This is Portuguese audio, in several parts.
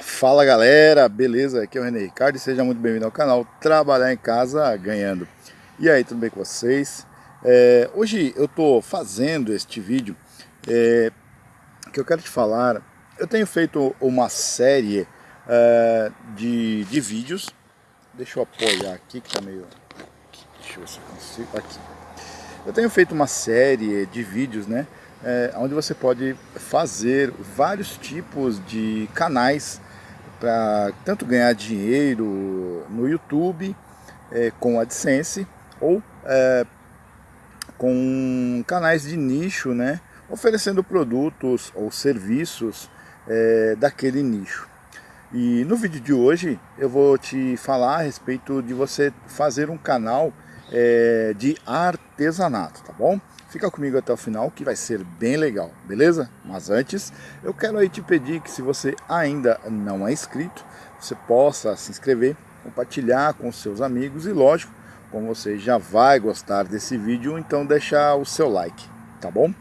Fala galera, beleza? Aqui é o René Ricardo e seja muito bem-vindo ao canal Trabalhar em Casa Ganhando. E aí, tudo bem com vocês? É, hoje eu estou fazendo este vídeo é, que eu quero te falar. Eu tenho feito uma série é, de, de vídeos. Deixa eu apoiar aqui que tá meio... Deixa eu ver se eu consigo... Aqui. Eu tenho feito uma série de vídeos, né? É, onde você pode fazer vários tipos de canais para tanto ganhar dinheiro no YouTube é, com AdSense ou é, com canais de nicho, né, oferecendo produtos ou serviços é, daquele nicho. E no vídeo de hoje eu vou te falar a respeito de você fazer um canal é, de artesanato, tá bom? Fica comigo até o final que vai ser bem legal, beleza? Mas antes, eu quero aí te pedir que se você ainda não é inscrito, você possa se inscrever, compartilhar com seus amigos e lógico, como você já vai gostar desse vídeo, então deixar o seu like, tá bom?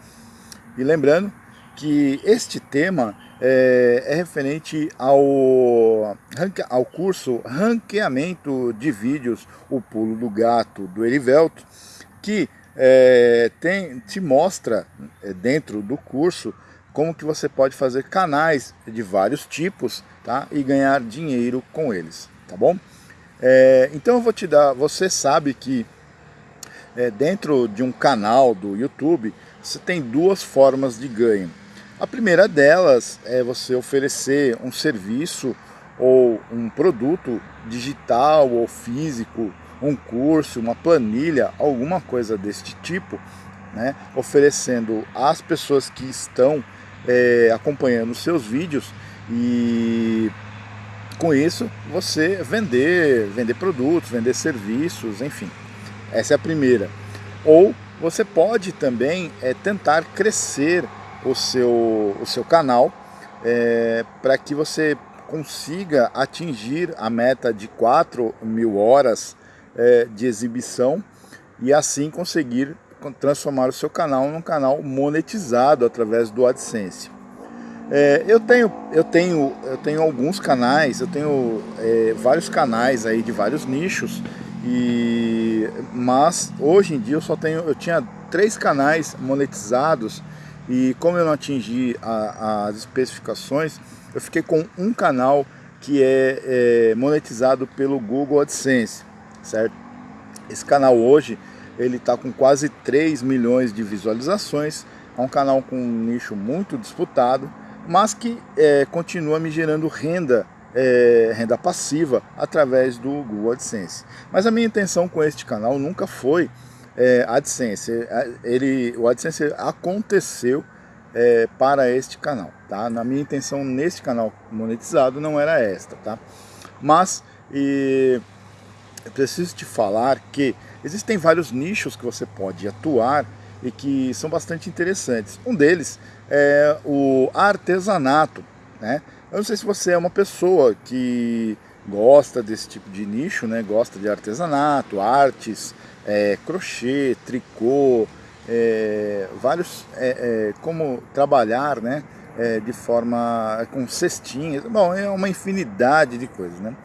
E lembrando que este tema é, é referente ao, ao curso Ranqueamento de Vídeos, o Pulo do Gato, do Erivelto, que é, tem, te mostra é, dentro do curso como que você pode fazer canais de vários tipos tá? e ganhar dinheiro com eles, tá bom? É, então eu vou te dar, você sabe que é, dentro de um canal do YouTube você tem duas formas de ganho. A primeira delas é você oferecer um serviço ou um produto digital ou físico um curso, uma planilha, alguma coisa deste tipo, né, oferecendo às pessoas que estão é, acompanhando seus vídeos e com isso você vender, vender produtos, vender serviços, enfim. Essa é a primeira. Ou você pode também é, tentar crescer o seu, o seu canal é, para que você consiga atingir a meta de 4 mil horas é, de exibição e assim conseguir transformar o seu canal num canal monetizado através do AdSense. É, eu, tenho, eu, tenho, eu tenho alguns canais, eu tenho é, vários canais aí de vários nichos, e, mas hoje em dia eu só tenho, eu tinha três canais monetizados e como eu não atingi a, as especificações, eu fiquei com um canal que é, é monetizado pelo Google AdSense certo? Esse canal hoje, ele está com quase 3 milhões de visualizações, é um canal com um nicho muito disputado, mas que é, continua me gerando renda, é, renda passiva através do Google AdSense. Mas a minha intenção com este canal nunca foi é, AdSense, é, ele, o AdSense aconteceu é, para este canal, tá? Na minha intenção neste canal monetizado não era esta, tá? Mas e, eu preciso te falar que existem vários nichos que você pode atuar e que são bastante interessantes. Um deles é o artesanato. Né? Eu não sei se você é uma pessoa que gosta desse tipo de nicho, né? gosta de artesanato, artes, é, crochê, tricô, é, vários, é, é como trabalhar né? É, de forma com cestinhas, bom, é uma infinidade de coisas. Né?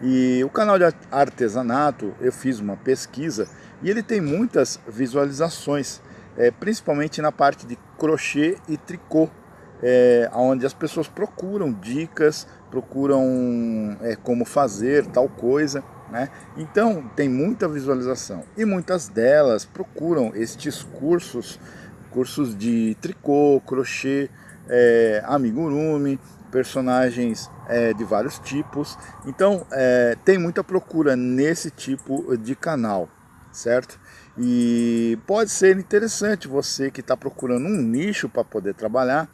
E o canal de artesanato, eu fiz uma pesquisa e ele tem muitas visualizações, é, principalmente na parte de crochê e tricô, é, onde as pessoas procuram dicas, procuram é, como fazer tal coisa. Né? Então tem muita visualização e muitas delas procuram estes cursos, cursos de tricô, crochê, é, amigurumi, personagens é, de vários tipos. Então é, tem muita procura nesse tipo de canal, certo? E pode ser interessante você que está procurando um nicho para poder trabalhar,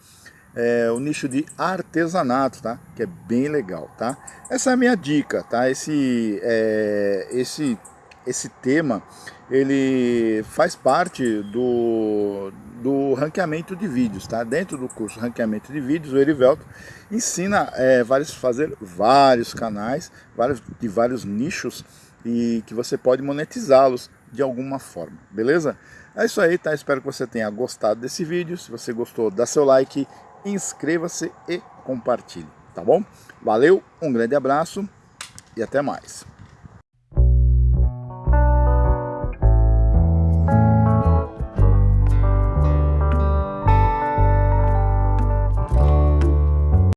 é, o nicho de artesanato, tá? Que é bem legal, tá? Essa é a minha dica, tá? Esse, é, esse, esse tema, ele faz parte do, do ranqueamento de vídeos, tá? Dentro do curso ranqueamento de vídeos, o Erivelto ensina é, vários, fazer vários canais, vários, de vários nichos e que você pode monetizá-los de alguma forma, beleza? É isso aí, tá? Espero que você tenha gostado desse vídeo. Se você gostou, dá seu like, inscreva-se e compartilhe. tá bom? Valeu, um grande abraço e até mais.